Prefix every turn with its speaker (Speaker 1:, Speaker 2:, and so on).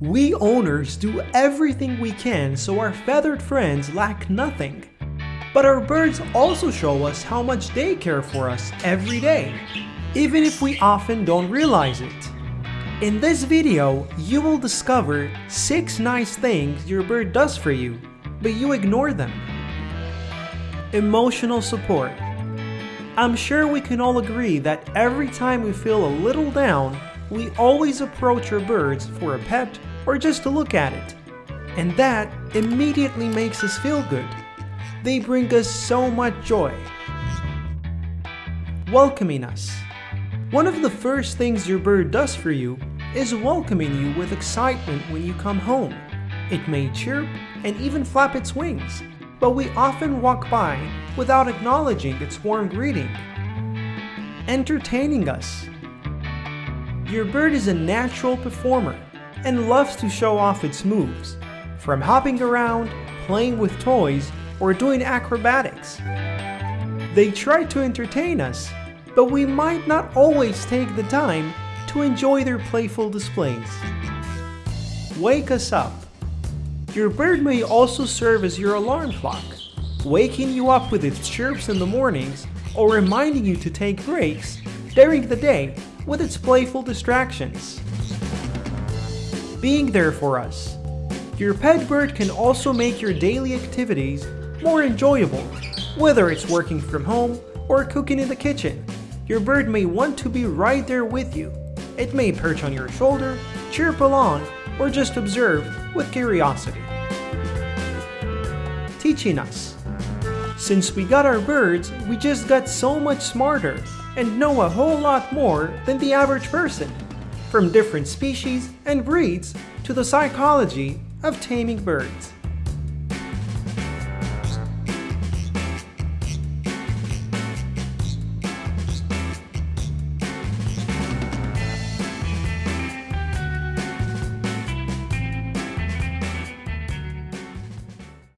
Speaker 1: We owners do everything we can so our feathered friends lack nothing. But our birds also show us how much they care for us every day, even if we often don't realize it. In this video, you will discover 6 nice things your bird does for you, but you ignore them. Emotional support. I'm sure we can all agree that every time we feel a little down, we always approach our birds for a pet or just to look at it. And that immediately makes us feel good. They bring us so much joy. Welcoming us. One of the first things your bird does for you is welcoming you with excitement when you come home. It may chirp and even flap its wings, but we often walk by without acknowledging its warm greeting. Entertaining us. Your bird is a natural performer and loves to show off its moves, from hopping around, playing with toys, or doing acrobatics. They try to entertain us, but we might not always take the time to enjoy their playful displays. Wake us up. Your bird may also serve as your alarm clock, waking you up with its chirps in the mornings or reminding you to take breaks during the day with its playful distractions being there for us. Your pet bird can also make your daily activities more enjoyable, whether it's working from home or cooking in the kitchen. Your bird may want to be right there with you. It may perch on your shoulder, chirp along, or just observe with curiosity. Teaching us. Since we got our birds, we just got so much smarter and know a whole lot more than the average person from different species and breeds to the psychology of taming birds.